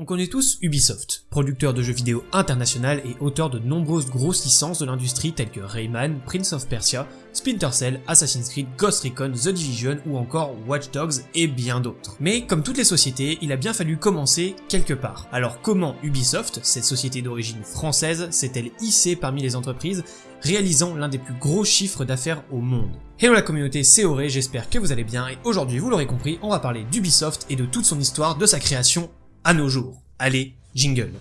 On connaît tous Ubisoft, producteur de jeux vidéo international et auteur de nombreuses grosses licences de l'industrie telles que Rayman, Prince of Persia, Splinter Cell, Assassin's Creed, Ghost Recon, The Division ou encore Watch Dogs et bien d'autres. Mais comme toutes les sociétés, il a bien fallu commencer quelque part. Alors comment Ubisoft, cette société d'origine française, s'est-elle hissée parmi les entreprises réalisant l'un des plus gros chiffres d'affaires au monde? Hello la communauté, c'est Auré, j'espère que vous allez bien et aujourd'hui vous l'aurez compris, on va parler d'Ubisoft et de toute son histoire, de sa création à nos jours. Allez, jingle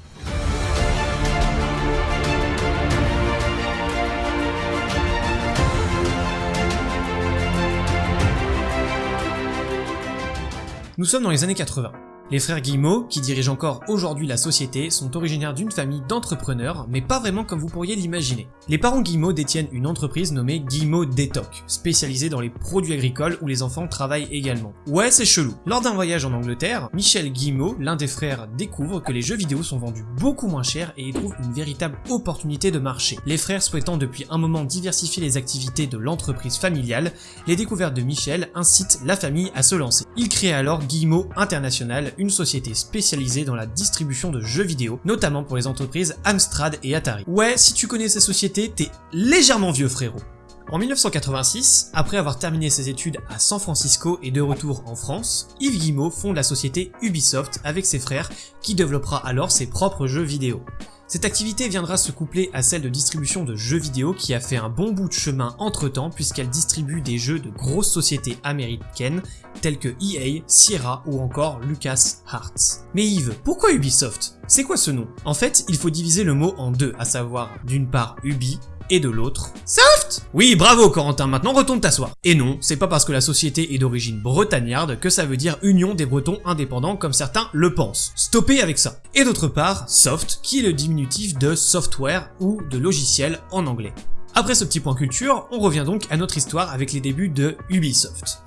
Nous sommes dans les années 80. Les frères Guillemot, qui dirigent encore aujourd'hui la société, sont originaires d'une famille d'entrepreneurs, mais pas vraiment comme vous pourriez l'imaginer. Les parents Guillemot détiennent une entreprise nommée Guillemot Détoc, spécialisée dans les produits agricoles où les enfants travaillent également. Ouais, c'est chelou. Lors d'un voyage en Angleterre, Michel Guillemot, l'un des frères, découvre que les jeux vidéo sont vendus beaucoup moins cher et y trouve une véritable opportunité de marché. Les frères souhaitant depuis un moment diversifier les activités de l'entreprise familiale, les découvertes de Michel incitent la famille à se lancer. Il crée alors Guillemot International, une société spécialisée dans la distribution de jeux vidéo, notamment pour les entreprises Amstrad et Atari. Ouais, si tu connais ces sociétés, t'es légèrement vieux frérot. En 1986, après avoir terminé ses études à San Francisco et de retour en France, Yves Guillemot fonde la société Ubisoft avec ses frères qui développera alors ses propres jeux vidéo. Cette activité viendra se coupler à celle de distribution de jeux vidéo qui a fait un bon bout de chemin entre temps puisqu'elle distribue des jeux de grosses sociétés américaines telles que EA, Sierra ou encore Lucas Arts. Mais Yves, pourquoi Ubisoft? C'est quoi ce nom? En fait, il faut diviser le mot en deux, à savoir d'une part Ubi et de l'autre Soft Oui, bravo Corentin, maintenant retourne t'asseoir. Et non, c'est pas parce que la société est d'origine bretagnarde que ça veut dire Union des Bretons indépendants comme certains le pensent. Stoppez avec ça. Et d'autre part, Soft, qui est le diminutif de software ou de logiciel en anglais. Après ce petit point culture, on revient donc à notre histoire avec les débuts de Ubisoft.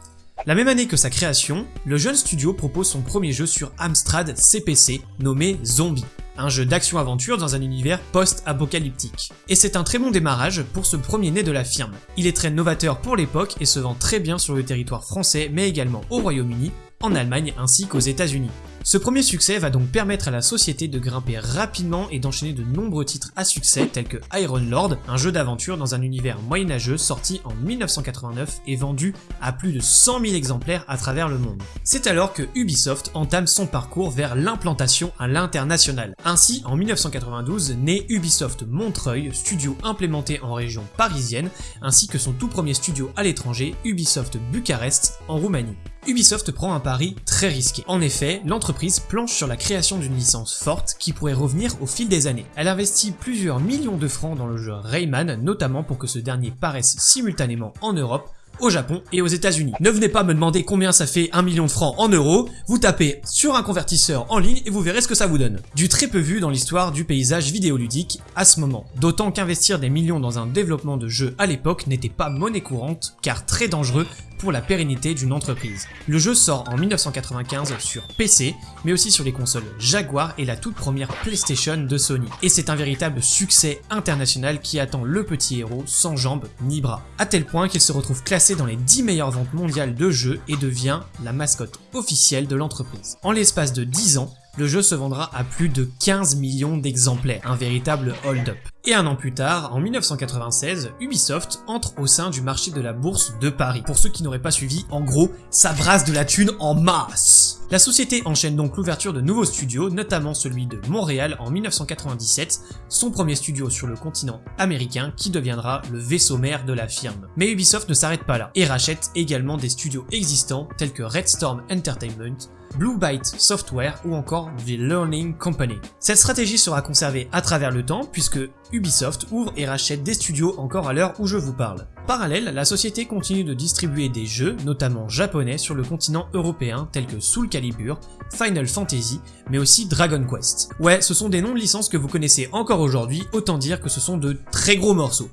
La même année que sa création, le jeune studio propose son premier jeu sur Amstrad CPC nommé Zombie un jeu d'action-aventure dans un univers post-apocalyptique. Et c'est un très bon démarrage pour ce premier né de la firme. Il est très novateur pour l'époque et se vend très bien sur le territoire français mais également au Royaume-Uni, en Allemagne ainsi qu'aux États-Unis. Ce premier succès va donc permettre à la société de grimper rapidement et d'enchaîner de nombreux titres à succès tels que Iron Lord, un jeu d'aventure dans un univers moyenâgeux sorti en 1989 et vendu à plus de 100 000 exemplaires à travers le monde. C'est alors que Ubisoft entame son parcours vers l'implantation à l'international. Ainsi, en 1992, naît Ubisoft Montreuil, studio implémenté en région parisienne, ainsi que son tout premier studio à l'étranger, Ubisoft Bucarest, en Roumanie. Ubisoft prend un pari très risqué. En effet, l'entreprise planche sur la création d'une licence forte qui pourrait revenir au fil des années. Elle investit plusieurs millions de francs dans le jeu Rayman, notamment pour que ce dernier paraisse simultanément en Europe, au Japon et aux États-Unis. Ne venez pas me demander combien ça fait 1 million de francs en euros, vous tapez sur un convertisseur en ligne et vous verrez ce que ça vous donne. Du très peu vu dans l'histoire du paysage vidéoludique à ce moment. D'autant qu'investir des millions dans un développement de jeu à l'époque n'était pas monnaie courante, car très dangereux pour la pérennité d'une entreprise. Le jeu sort en 1995 sur PC, mais aussi sur les consoles Jaguar et la toute première PlayStation de Sony. Et c'est un véritable succès international qui attend le petit héros sans jambes ni bras. À tel point qu'il se retrouve classé dans les 10 meilleures ventes mondiales de jeux et devient la mascotte officielle de l'entreprise. En l'espace de 10 ans, le jeu se vendra à plus de 15 millions d'exemplaires, un véritable hold-up. Et un an plus tard, en 1996, Ubisoft entre au sein du marché de la bourse de Paris. Pour ceux qui n'auraient pas suivi, en gros, ça brasse de la thune en masse La société enchaîne donc l'ouverture de nouveaux studios, notamment celui de Montréal en 1997, son premier studio sur le continent américain qui deviendra le vaisseau mère de la firme. Mais Ubisoft ne s'arrête pas là, et rachète également des studios existants tels que Red Storm Entertainment, Blue Byte Software ou encore The Learning Company. Cette stratégie sera conservée à travers le temps puisque Ubisoft ouvre et rachète des studios encore à l'heure où je vous parle. Parallèle, la société continue de distribuer des jeux, notamment japonais, sur le continent européen tels que Soul Calibur, Final Fantasy, mais aussi Dragon Quest. Ouais, ce sont des noms de licences que vous connaissez encore aujourd'hui, autant dire que ce sont de très gros morceaux.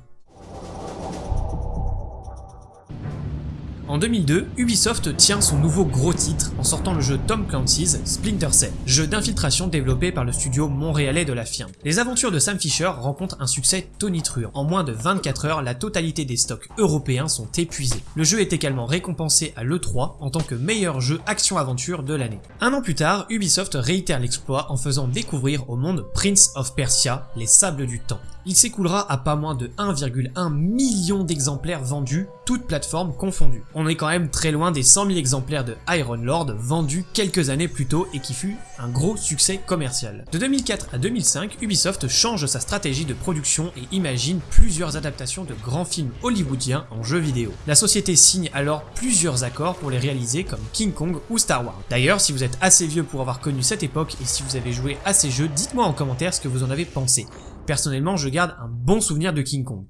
En 2002, Ubisoft tient son nouveau gros titre en sortant le jeu Tom Clancy's Splinter Cell, jeu d'infiltration développé par le studio montréalais de la firme. Les aventures de Sam Fisher rencontrent un succès tonitruant. En moins de 24 heures, la totalité des stocks européens sont épuisés. Le jeu est également récompensé à l'E3 en tant que meilleur jeu action-aventure de l'année. Un an plus tard, Ubisoft réitère l'exploit en faisant découvrir au monde Prince of Persia, les sables du temps il s'écoulera à pas moins de 1,1 million d'exemplaires vendus, toutes plateformes confondues. On est quand même très loin des 100 000 exemplaires de Iron Lord vendus quelques années plus tôt et qui fut un gros succès commercial. De 2004 à 2005, Ubisoft change sa stratégie de production et imagine plusieurs adaptations de grands films hollywoodiens en jeux vidéo. La société signe alors plusieurs accords pour les réaliser comme King Kong ou Star Wars. D'ailleurs, si vous êtes assez vieux pour avoir connu cette époque et si vous avez joué à ces jeux, dites-moi en commentaire ce que vous en avez pensé. Personnellement, je garde un bon souvenir de King Kong.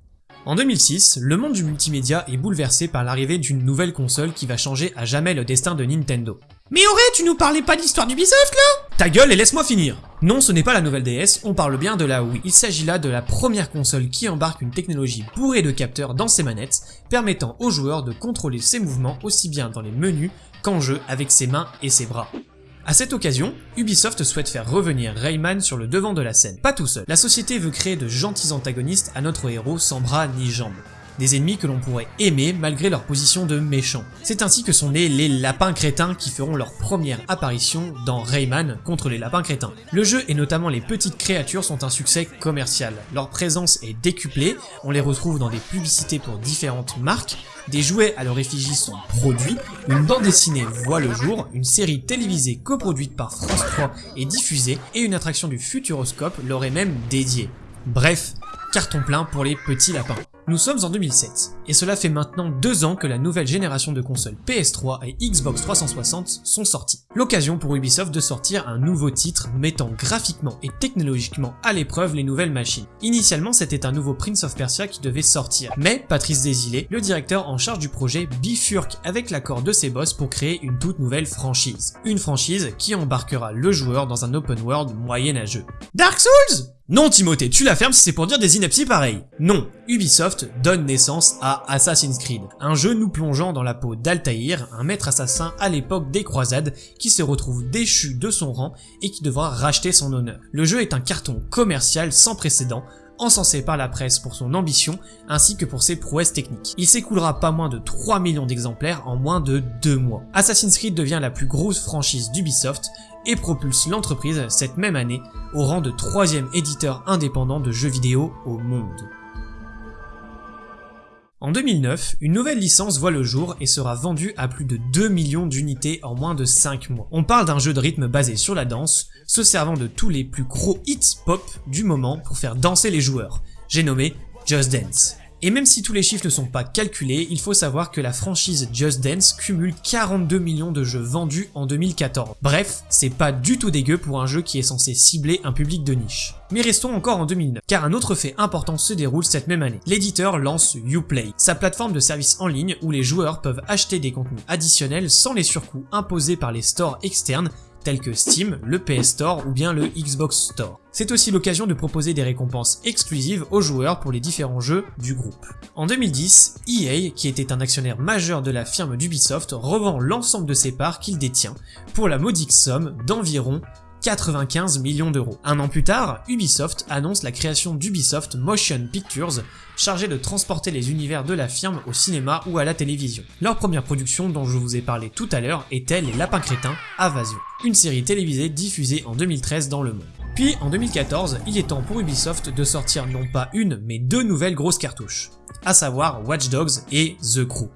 En 2006, le monde du multimédia est bouleversé par l'arrivée d'une nouvelle console qui va changer à jamais le destin de Nintendo. Mais Auré, tu nous parlais pas d'histoire d'Ubisoft là? Ta gueule et laisse-moi finir Non, ce n'est pas la nouvelle DS, on parle bien de la Wii. Il s'agit là de la première console qui embarque une technologie bourrée de capteurs dans ses manettes, permettant aux joueurs de contrôler ses mouvements aussi bien dans les menus qu'en jeu avec ses mains et ses bras. À cette occasion, Ubisoft souhaite faire revenir Rayman sur le devant de la scène. Pas tout seul, la société veut créer de gentils antagonistes à notre héros sans bras ni jambes des ennemis que l'on pourrait aimer malgré leur position de méchants. C'est ainsi que sont nés les lapins crétins qui feront leur première apparition dans Rayman contre les lapins crétins. Le jeu et notamment les petites créatures sont un succès commercial. Leur présence est décuplée, on les retrouve dans des publicités pour différentes marques, des jouets à leur effigie sont produits, une bande dessinée voit le jour, une série télévisée coproduite par France 3 est diffusée et une attraction du Futuroscope leur est même dédiée. Bref, carton plein pour les petits lapins. Nous sommes en 2007, et cela fait maintenant deux ans que la nouvelle génération de consoles PS3 et Xbox 360 sont sorties. L'occasion pour Ubisoft de sortir un nouveau titre mettant graphiquement et technologiquement à l'épreuve les nouvelles machines. Initialement c'était un nouveau Prince of Persia qui devait sortir, mais Patrice Desilets, le directeur en charge du projet, bifurque avec l'accord de ses boss pour créer une toute nouvelle franchise. Une franchise qui embarquera le joueur dans un open world moyenâgeux. Dark Souls non Timothée, tu la fermes si c'est pour dire des inepties pareilles. Non, Ubisoft donne naissance à Assassin's Creed, un jeu nous plongeant dans la peau d'Altaïr, un maître assassin à l'époque des croisades, qui se retrouve déchu de son rang et qui devra racheter son honneur. Le jeu est un carton commercial sans précédent, encensé par la presse pour son ambition ainsi que pour ses prouesses techniques. Il s'écoulera pas moins de 3 millions d'exemplaires en moins de 2 mois. Assassin's Creed devient la plus grosse franchise d'Ubisoft et propulse l'entreprise cette même année au rang de troisième éditeur indépendant de jeux vidéo au monde. En 2009, une nouvelle licence voit le jour et sera vendue à plus de 2 millions d'unités en moins de 5 mois. On parle d'un jeu de rythme basé sur la danse, se servant de tous les plus gros hits pop du moment pour faire danser les joueurs. J'ai nommé Just Dance. Et même si tous les chiffres ne sont pas calculés, il faut savoir que la franchise Just Dance cumule 42 millions de jeux vendus en 2014. Bref, c'est pas du tout dégueu pour un jeu qui est censé cibler un public de niche. Mais restons encore en 2009, car un autre fait important se déroule cette même année. L'éditeur lance Uplay, sa plateforme de service en ligne où les joueurs peuvent acheter des contenus additionnels sans les surcoûts imposés par les stores externes tels que Steam, le PS Store ou bien le Xbox Store. C'est aussi l'occasion de proposer des récompenses exclusives aux joueurs pour les différents jeux du groupe. En 2010, EA, qui était un actionnaire majeur de la firme d'Ubisoft, revend l'ensemble de ses parts qu'il détient pour la modique somme d'environ 95 millions d'euros. Un an plus tard, Ubisoft annonce la création d'Ubisoft Motion Pictures, chargée de transporter les univers de la firme au cinéma ou à la télévision. Leur première production dont je vous ai parlé tout à l'heure était Les Lapins Crétins, Invasion, une série télévisée diffusée en 2013 dans le monde. Puis en 2014, il est temps pour Ubisoft de sortir non pas une, mais deux nouvelles grosses cartouches, à savoir Watch Dogs et The Crew.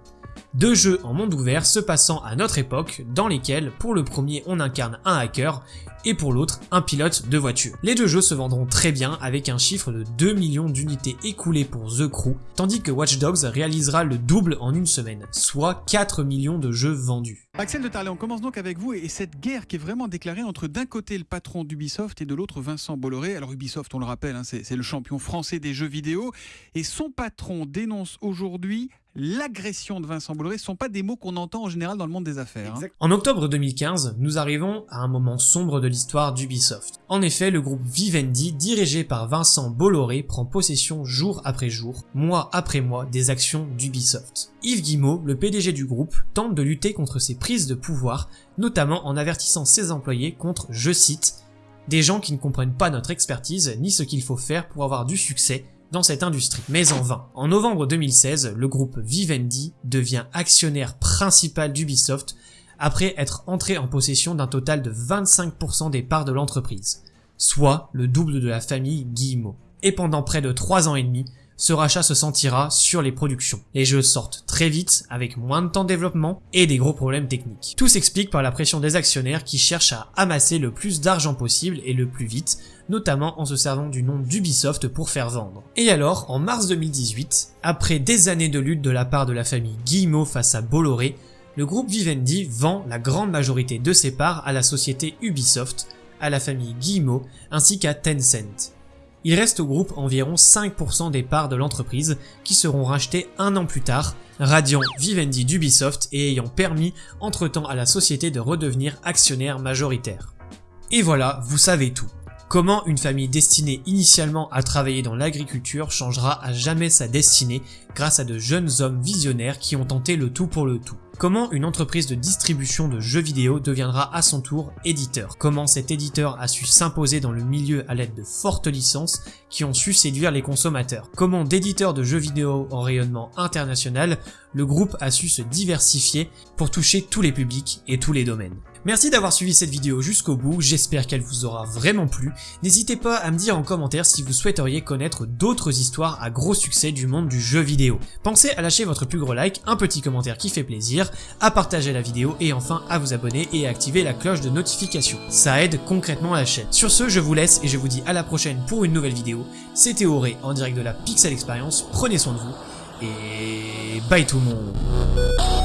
Deux jeux en monde ouvert se passant à notre époque, dans lesquels, pour le premier on incarne un hacker, et pour l'autre un pilote de voiture. Les deux jeux se vendront très bien avec un chiffre de 2 millions d'unités écoulées pour The Crew, tandis que Watch Dogs réalisera le double en une semaine, soit 4 millions de jeux vendus. Axel de Tarlet, on commence donc avec vous et cette guerre qui est vraiment déclarée entre d'un côté le patron d'Ubisoft et de l'autre Vincent Bolloré. Alors Ubisoft, on le rappelle, hein, c'est le champion français des jeux vidéo et son patron dénonce aujourd'hui l'agression de Vincent Bolloré, ce sont pas des mots qu'on entend en général dans le monde des affaires. hein. En octobre 2015, nous arrivons à un moment sombre de l'histoire d'Ubisoft. En effet, le groupe Vivendi, dirigé par Vincent Bolloré, prend possession jour après jour, mois après mois, des actions d'Ubisoft. Yves Guillemot, le PDG du groupe, tente de lutter contre ces prises de pouvoir, notamment en avertissant ses employés contre, je cite, des gens qui ne comprennent pas notre expertise ni ce qu'il faut faire pour avoir du succès dans cette industrie. Mais en vain. En novembre 2016, le groupe Vivendi devient actionnaire principal d'Ubisoft après être entré en possession d'un total de 25% des parts de l'entreprise, soit le double de la famille Guillemot. Et pendant près de 3 ans et demi, ce rachat se sentira sur les productions. Les jeux sortent très vite, avec moins de temps de développement et des gros problèmes techniques. Tout s'explique par la pression des actionnaires qui cherchent à amasser le plus d'argent possible et le plus vite, notamment en se servant du nom d'Ubisoft pour faire vendre. Et alors, en mars 2018, après des années de lutte de la part de la famille Guillemot face à Bolloré, le groupe Vivendi vend la grande majorité de ses parts à la société Ubisoft, à la famille Guillemot ainsi qu'à Tencent. Il reste au groupe environ 5% des parts de l'entreprise qui seront rachetées un an plus tard, radiant Vivendi d'Ubisoft et ayant permis entre-temps à la société de redevenir actionnaire majoritaire. Et voilà, vous savez tout. Comment une famille destinée initialement à travailler dans l'agriculture changera à jamais sa destinée grâce à de jeunes hommes visionnaires qui ont tenté le tout pour le tout. Comment une entreprise de distribution de jeux vidéo deviendra à son tour éditeur? Comment cet éditeur a su s'imposer dans le milieu à l'aide de fortes licences qui ont su séduire les consommateurs? Comment d'éditeurs de jeux vidéo en rayonnement international, le groupe a su se diversifier pour toucher tous les publics et tous les domaines? Merci d'avoir suivi cette vidéo jusqu'au bout, j'espère qu'elle vous aura vraiment plu. N'hésitez pas à me dire en commentaire si vous souhaiteriez connaître d'autres histoires à gros succès du monde du jeu vidéo. Pensez à lâcher votre plus gros like, un petit commentaire qui fait plaisir, à partager la vidéo et enfin à vous abonner et à activer la cloche de notification. Ça aide concrètement la chaîne. Sur ce, je vous laisse et je vous dis à la prochaine pour une nouvelle vidéo. C'était Auré en direct de la Pixel Experience, prenez soin de vous et bye tout le monde